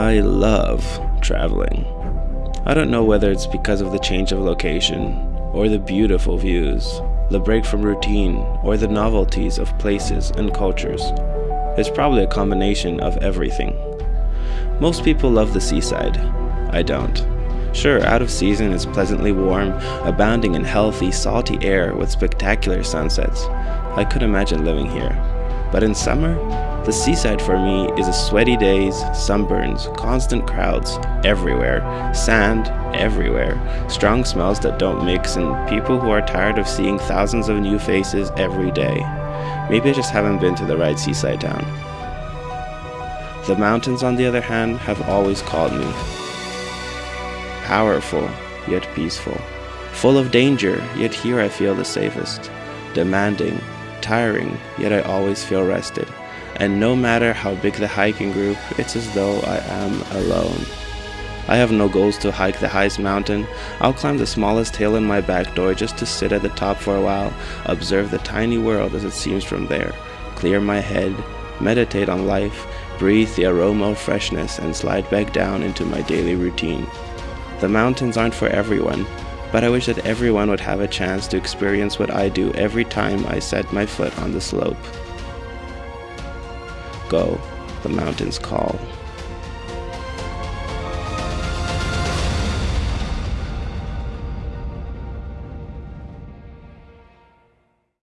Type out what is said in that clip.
I love traveling. I don't know whether it's because of the change of location, or the beautiful views, the break from routine, or the novelties of places and cultures. It's probably a combination of everything. Most people love the seaside. I don't. Sure, out of season it's pleasantly warm, abounding in healthy, salty air with spectacular sunsets. I could imagine living here. But in summer, the seaside for me is a sweaty days, sunburns, constant crowds everywhere, sand everywhere, strong smells that don't mix, and people who are tired of seeing thousands of new faces every day. Maybe I just haven't been to the right seaside town. The mountains, on the other hand, have always called me. Powerful, yet peaceful. Full of danger, yet here I feel the safest. Demanding, tiring, yet I always feel rested. And no matter how big the hiking group, it's as though I am alone. I have no goals to hike the highest mountain. I'll climb the smallest hill in my back door just to sit at the top for a while, observe the tiny world as it seems from there, clear my head, meditate on life, breathe the aroma of freshness, and slide back down into my daily routine. The mountains aren't for everyone, but I wish that everyone would have a chance to experience what I do every time I set my foot on the slope. Go, the mountains call.